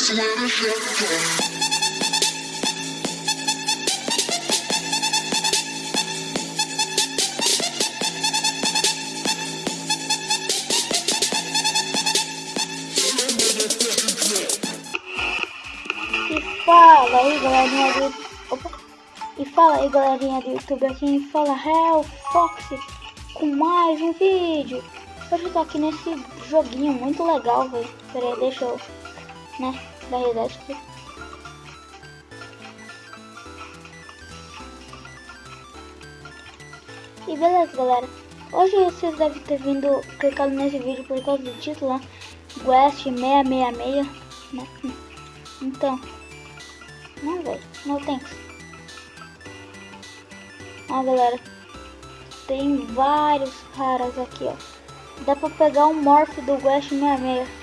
E fala aí, galerinha do... E fala aí, galerinha do YouTube, aqui fala Hell Fox com mais um vídeo. Hoje eu tô aqui nesse joguinho muito legal, velho. Pera aí, deixa eu, né, dar reset aqui. E beleza, galera. Hoje vocês devem ter vindo clicado nesse vídeo por causa do título, né? West 666, né? Então, não, velho, não tem. Ó, galera, tem vários raras aqui, ó. Dá pra pegar um morph do West 66.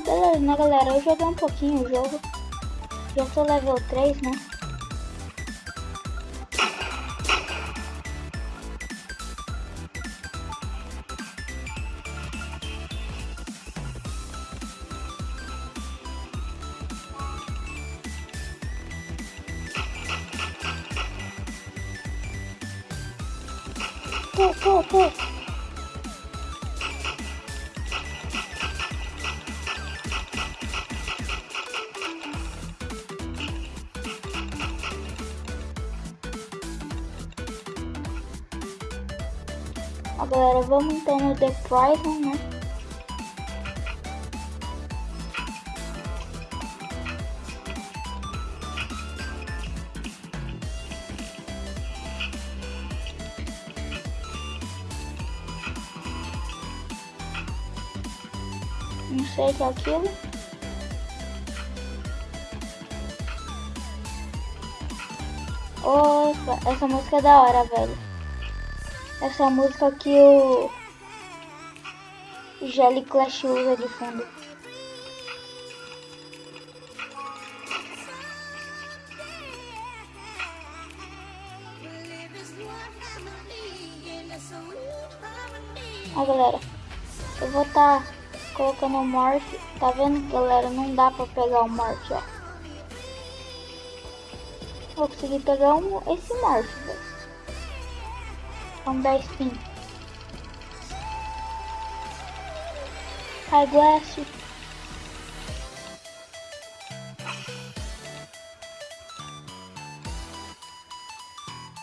Beleza, né, galera? Eu joguei um pouquinho o jogo. Já sou level 3, né? Pô, pô, pô. Galera, vamos então no The Prison, né? Não sei o que é aquilo. Opa, essa música é da hora, velho. Essa música que o Jelly Clash usa de fundo. Ó, galera, eu vou estar tá colocando o morph. Tá vendo, galera? Não dá pra pegar o morph, ó. Vou conseguir pegar um, esse morph, velho. Vamos dar spin. Glass.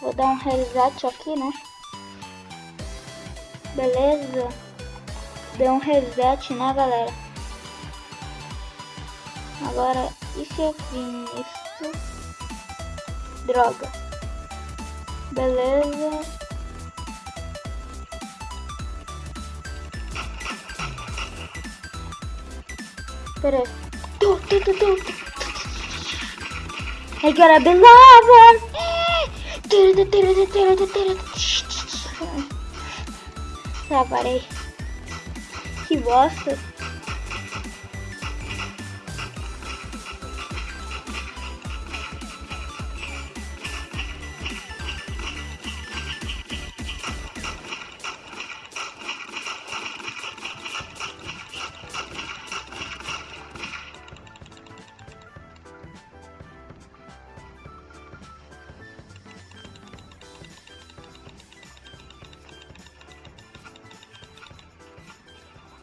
Vou dar um reset aqui, né? Beleza. Deu um reset, né, galera? Agora, e se eu vim isso? Droga. Beleza. Pera aí. Tu, tu, tu, tu. I gotta be loving. Tá, parei. Que bosta.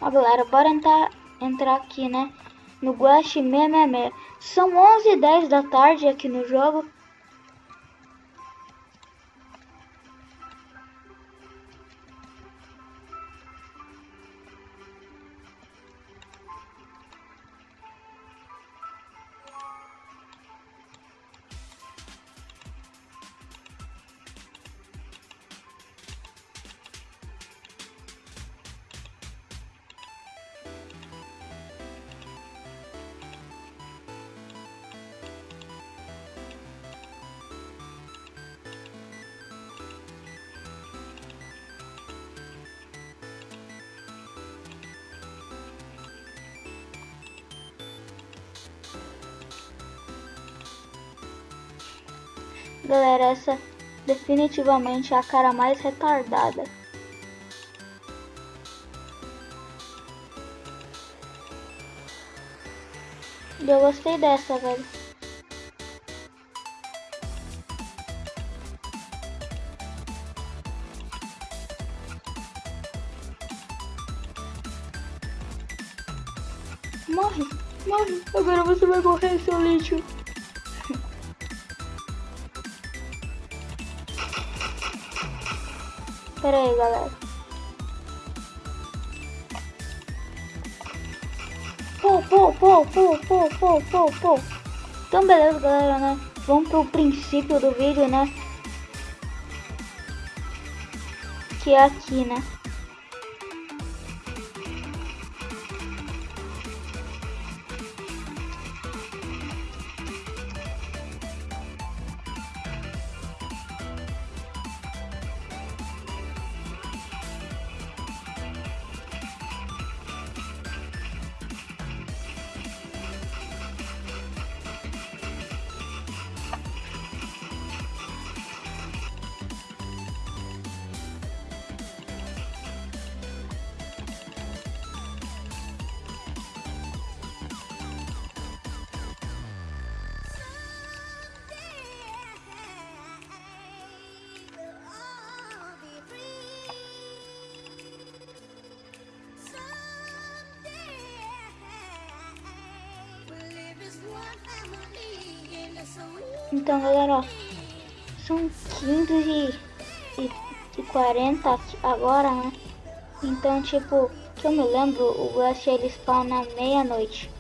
Ó, galera, bora entrar, entrar aqui, né? No Guache 666. São 11 h 10 da tarde aqui no jogo. Galera, essa é definitivamente é a cara mais retardada. E eu gostei dessa, velho. Morre, morre. Agora você vai morrer, seu lixo. Pera aí, galera. Pô, pô, pô, pô, pô, pô, pô, pô. Então, beleza, galera, né? Vamos pro princípio do vídeo, né? Que é aqui, né? Então, galera, ó, são 15 e, e, e 40 agora, né? Então, tipo, que eu me lembro, o Blast ele spawna meia-noite.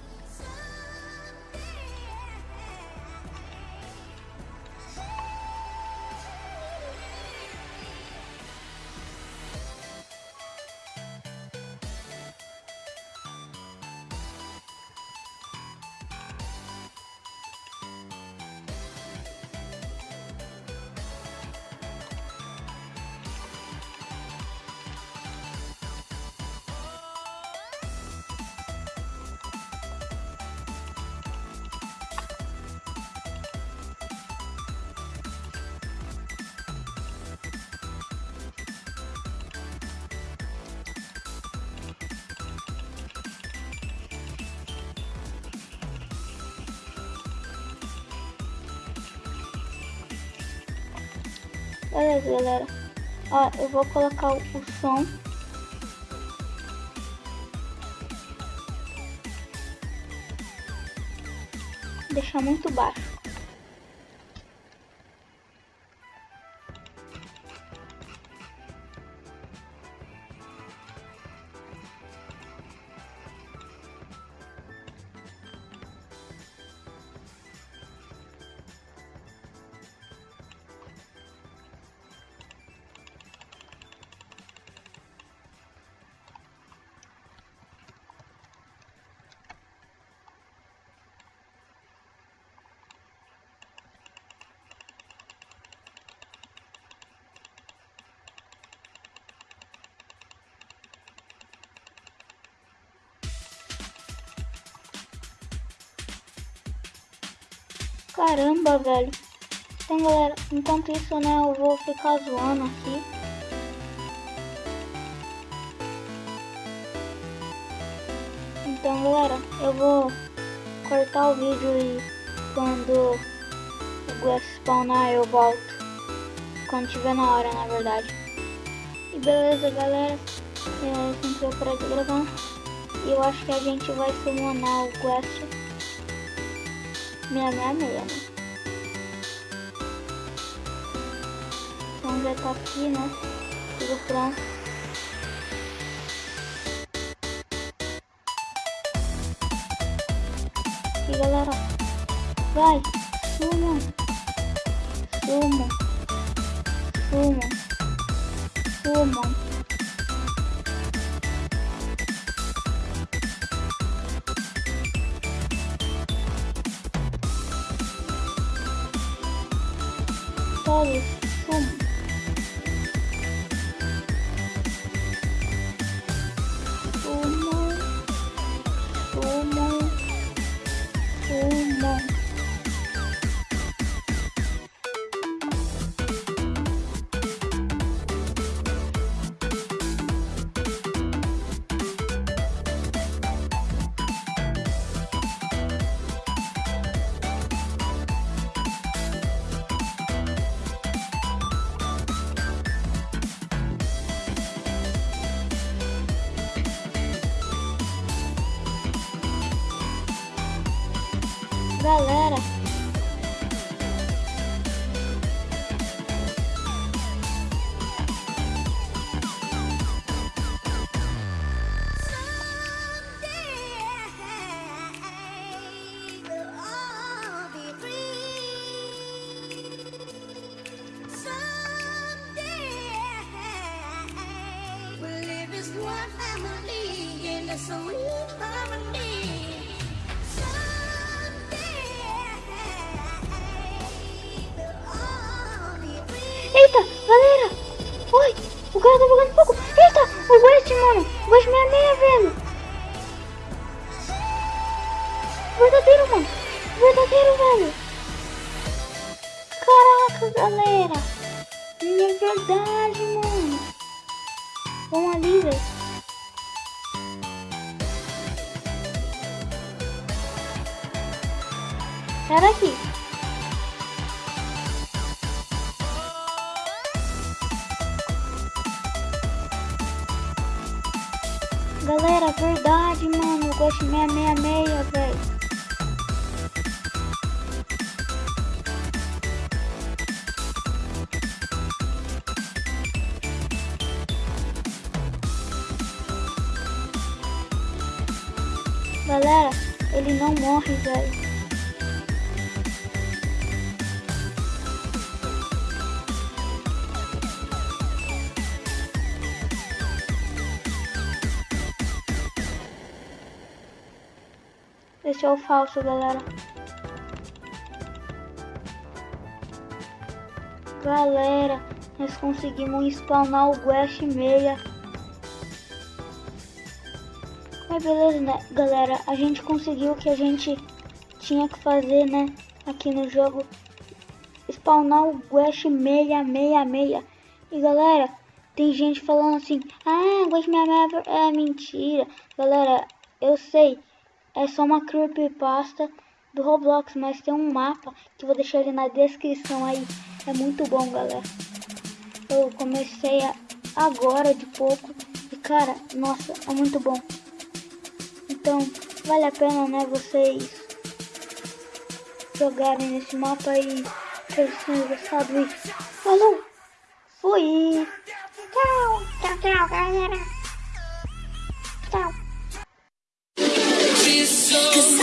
Beleza, galera. Ó, eu vou colocar o, o som. Deixar muito baixo. Caramba, velho. Então, galera, enquanto isso, né, eu vou ficar zoando aqui. Então, galera, eu vou cortar o vídeo e quando o Glass spawnar eu volto. Quando tiver na hora, na verdade. E beleza, galera. É, sempre eu parar de gravar. E eu acho que a gente vai summonar o Glass 666, né? Então já tá aqui, né? Tudo pronto. E galera, vai, suma, suma, suma, suma. Todos, suma. galera. Someday, we'll live as one family in the soul. Cara tá pegando fogo! Eita! O West, mano! O West 66, velho! Verdadeiro, mano! Verdadeiro, velho! Caraca, galera! É verdade, mano! Vamos ali, velho! Sai daqui! De 666, velho. Galera, ele não morre, velho. É o falso, galera. Galera, nós conseguimos spawnar o Guest 6. Mas beleza, né, galera? A gente conseguiu o que a gente tinha que fazer, né? Aqui no jogo. Spawnar o Guest 666. E galera, tem gente falando assim, ah, Guest 666 é mentira. Galera, eu sei é só uma creepypasta do Roblox, mas tem um mapa que vou deixar ele na descrição aí. É muito bom, galera. Eu comecei agora de pouco e cara, nossa, é muito bom. Então, vale a pena, né, vocês jogarem nesse mapa que tenham gostado e falou! Fui! Tchau, tchau, tchau, galera! Cause